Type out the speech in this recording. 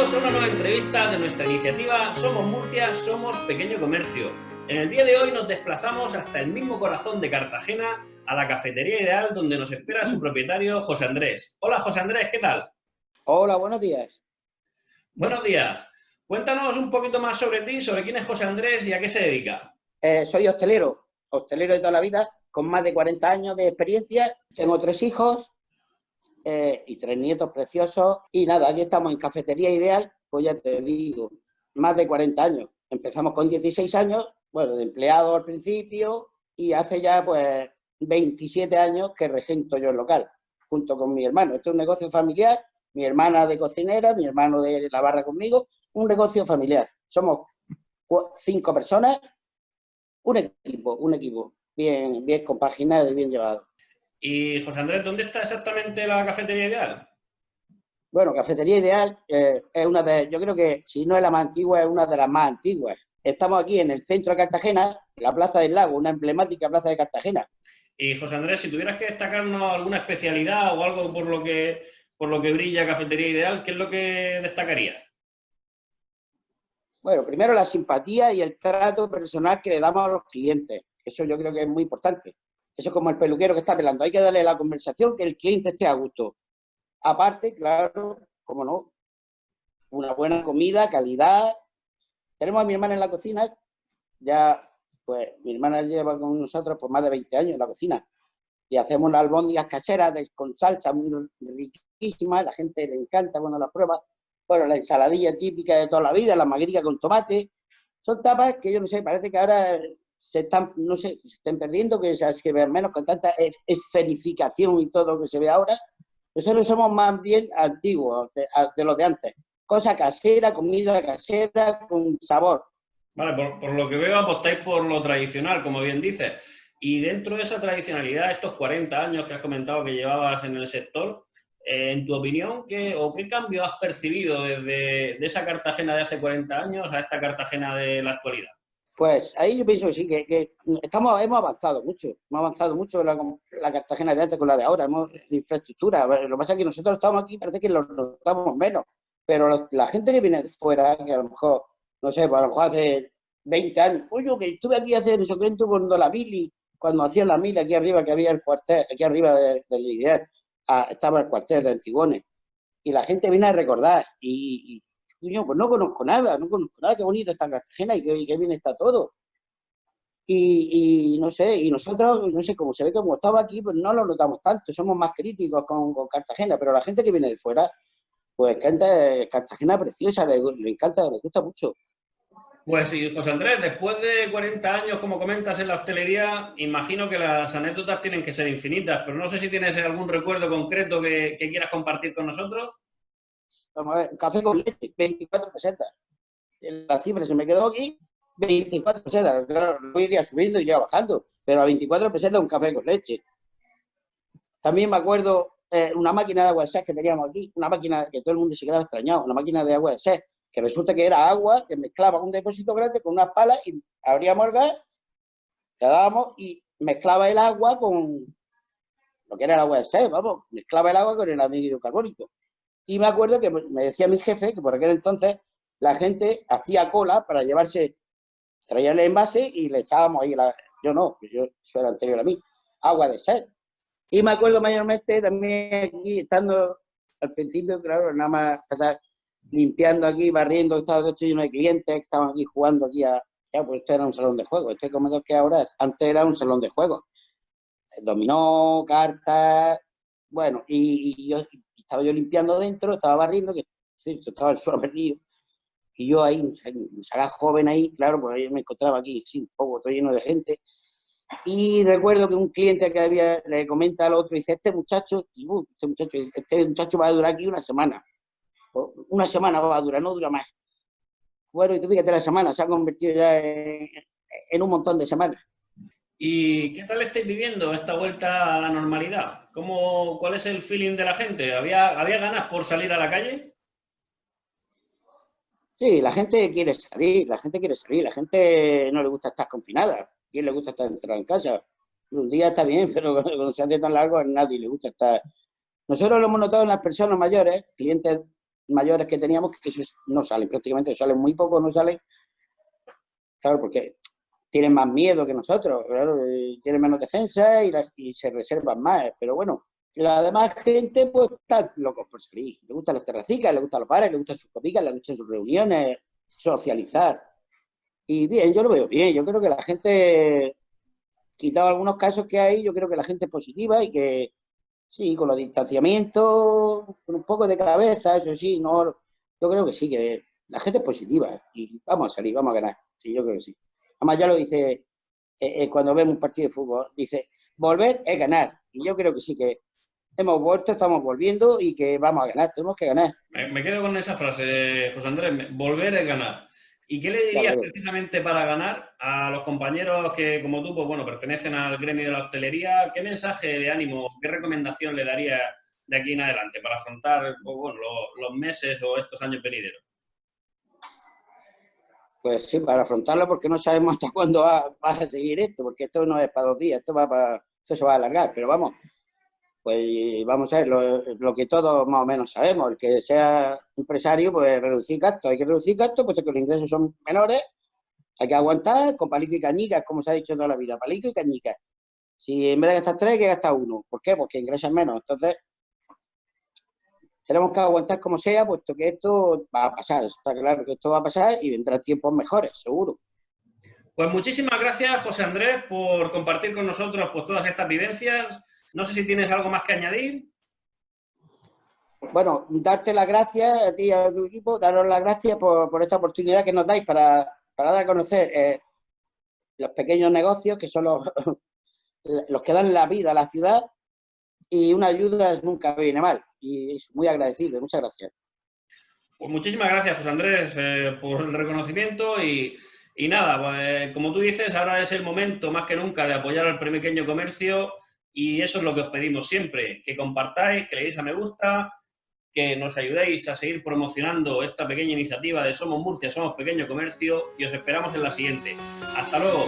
Bienvenidos a una nueva entrevista de nuestra iniciativa Somos Murcia, Somos Pequeño Comercio. En el día de hoy nos desplazamos hasta el mismo corazón de Cartagena, a la Cafetería Ideal, donde nos espera su propietario José Andrés. Hola José Andrés, ¿qué tal? Hola, buenos días. Buenos días. Cuéntanos un poquito más sobre ti, sobre quién es José Andrés y a qué se dedica. Eh, soy hostelero, hostelero de toda la vida, con más de 40 años de experiencia. Tengo tres hijos, eh, y tres nietos preciosos. Y nada, aquí estamos en Cafetería Ideal, pues ya te digo, más de 40 años. Empezamos con 16 años, bueno, de empleado al principio, y hace ya pues 27 años que regento yo el local, junto con mi hermano. Este es un negocio familiar, mi hermana de cocinera, mi hermano de la barra conmigo, un negocio familiar. Somos cinco personas, un equipo, un equipo bien, bien compaginado y bien llevado. Y José Andrés, ¿dónde está exactamente la cafetería ideal? Bueno, Cafetería Ideal eh, es una de, yo creo que si no es la más antigua, es una de las más antiguas. Estamos aquí en el centro de Cartagena, en la Plaza del Lago, una emblemática plaza de Cartagena. Y José Andrés, si tuvieras que destacarnos alguna especialidad o algo por lo que, por lo que brilla Cafetería Ideal, ¿qué es lo que destacarías? Bueno, primero la simpatía y el trato personal que le damos a los clientes. Eso yo creo que es muy importante. Eso es como el peluquero que está pelando. Hay que darle la conversación que el cliente esté a gusto. Aparte, claro, como no, una buena comida, calidad. Tenemos a mi hermana en la cocina. Ya, pues, mi hermana lleva con nosotros por más de 20 años en la cocina. Y hacemos unas albóndigas caseras con salsa muy riquísima. La gente le encanta cuando las prueba. Bueno, la ensaladilla típica de toda la vida, la magrica con tomate. Son tapas que yo no sé, parece que ahora se están, no sé, se están perdiendo, que se que ver menos con tanta esferificación y todo lo que se ve ahora. Nosotros somos más bien antiguos de, de los de antes. Cosa casera, comida casera, con sabor. Vale, por, por, lo que veo apostáis por lo tradicional, como bien dices. Y dentro de esa tradicionalidad, estos 40 años que has comentado que llevabas en el sector, eh, en tu opinión, ¿qué, o qué cambio has percibido desde de esa Cartagena de hace 40 años a esta Cartagena de la actualidad? Pues ahí yo pienso que sí, que, estamos, hemos avanzado mucho, hemos avanzado mucho la, la Cartagena de antes con la de ahora, hemos infraestructura. Lo que pasa es que nosotros estamos aquí, parece que lo notamos menos, pero la gente que viene de fuera, que a lo mejor, no sé, pues a lo mejor hace 20 años, oye, que estuve aquí hace no sé cuando la mili, cuando hacían la mili aquí arriba, que había el cuartel, aquí arriba del ideal, ah, estaba el cuartel de Antigones, y la gente viene a recordar, y pues no conozco nada, no conozco nada, qué bonito está Cartagena y qué, bien está todo. Y, no sé, y nosotros, no sé, como se ve como estaba aquí, pues no lo notamos tanto, somos más críticos con, Cartagena, pero la gente que viene de fuera, pues canta Cartagena preciosa, le, encanta, le gusta mucho. Pues sí, José Andrés, después de 40 años, como comentas, en la hostelería, imagino que las anécdotas tienen que ser infinitas, pero no sé si tienes algún recuerdo concreto que quieras compartir con nosotros. Vamos a ver, café con leche, 24 pesetas. La cifra se me quedó aquí, 24 pesetas. Claro, luego iría subiendo y iría bajando, pero a 24 pesetas un café con leche. También me acuerdo eh, una máquina de agua de sed que teníamos aquí, una máquina que todo el mundo se quedaba extrañado, una máquina de agua de sed, que resulta que era agua que mezclaba un depósito grande con unas palas y abríamos el gas, le dábamos y mezclaba el agua con lo que era el agua de sed, vamos, mezclaba el agua con el anhídrido carbónico. Y me acuerdo que me decía mi jefe que por aquel entonces la gente hacía cola para llevarse, traía el envase y le echábamos ahí, la, yo no, yo, eso era anterior a mí, agua de sed. Y me acuerdo mayormente también aquí, estando al principio, claro, nada más estar limpiando aquí, barriendo, estaba todo lleno de clientes que estaban aquí jugando aquí ya, pues esto era un salón de juego, este comedor que ahora antes era un salón de juego. Dominó, cartas, bueno, y yo estaba yo limpiando dentro, estaba barriendo, que sí, estaba el suelo perdido. Y yo ahí, un joven ahí, claro, pues yo me encontraba aquí, sí, un poco, todo lleno de gente. Y recuerdo que un cliente que había, le comenta al otro, dice, este muchacho, este muchacho, este muchacho va a durar aquí una semana. Una semana va a durar, no dura más. Bueno, y tú fíjate, la semana se ha convertido ya en un montón de semanas. ¿Y qué tal estáis viviendo esta vuelta a la normalidad? ¿Cómo, ¿Cuál es el feeling de la gente? ¿Había, ¿Había ganas por salir a la calle? Sí, la gente quiere salir, la gente quiere salir, la gente no le gusta estar confinada, quién le gusta estar encerrado en casa? Un día está bien, pero cuando se hace tan largo a nadie le gusta estar. Nosotros lo hemos notado en las personas mayores, clientes mayores que teníamos que no salen, prácticamente salen muy pocos, no salen. Claro, porque tienen más miedo que nosotros, claro, tienen menos defensa y, se reservan más. Pero bueno, la demás gente pues está locos por salir. Le gustan las terracicas, le gustan los bares, le gustan sus copicas, le gustan sus reuniones, socializar. Y bien, yo lo veo bien. Yo creo que la gente, quitado algunos casos que hay, yo creo que la gente es positiva y que sí, con los distanciamientos, con un poco de cabeza, eso sí, no, yo creo que sí, que la gente es positiva y vamos a salir, vamos a ganar. Sí, yo creo que sí. Además ya lo dice eh, eh, cuando vemos un partido de fútbol, dice, volver es ganar. Y yo creo que sí, que hemos vuelto, estamos volviendo y que vamos a ganar, tenemos que ganar. Me, quedo con esa frase, José Andrés, volver es ganar. ¿Y qué le dirías precisamente para ganar a los compañeros que, como tú, pues bueno, pertenecen al gremio de la hostelería? ¿Qué mensaje de ánimo, qué recomendación le daría de aquí en adelante para afrontar pues, bueno, los, meses o estos años venideros? Pues sí, para afrontarlo porque no sabemos hasta cuándo va, a seguir esto, porque esto no es para dos días, esto va para, esto se va a alargar, pero vamos, pues vamos a ver, lo, que todos más o menos sabemos, el que sea empresario, pues reducir gastos, hay que reducir gastos, puesto que los ingresos son menores, hay que aguantar con palito y cañicas, como se ha dicho toda la vida, palito y cañicas. Si en vez de gastar tres, hay que gastar uno. ¿Por qué? Porque ingresan menos. Entonces, tenemos que aguantar como sea, puesto que esto va a pasar, está claro que esto va a pasar y vendrán tiempos mejores, seguro. Pues muchísimas gracias, José Andrés, por compartir con nosotros pues, todas estas vivencias. No sé si tienes algo más que añadir. Bueno, darte las gracias a ti y a tu equipo, daros las gracias por, esta oportunidad que nos dais para, dar a conocer eh, los pequeños negocios que son los, los que dan la vida a la ciudad y una ayuda nunca viene mal. Y muy agradecido, muchas gracias. Pues muchísimas gracias, José Andrés, eh, por el reconocimiento y, y nada, pues, como tú dices, ahora es el momento más que nunca de apoyar al pequeño comercio y eso es lo que os pedimos siempre, que compartáis, que le deis a me gusta, que nos ayudéis a seguir promocionando esta pequeña iniciativa de Somos Murcia, Somos Pequeño Comercio y os esperamos en la siguiente. ¡Hasta luego!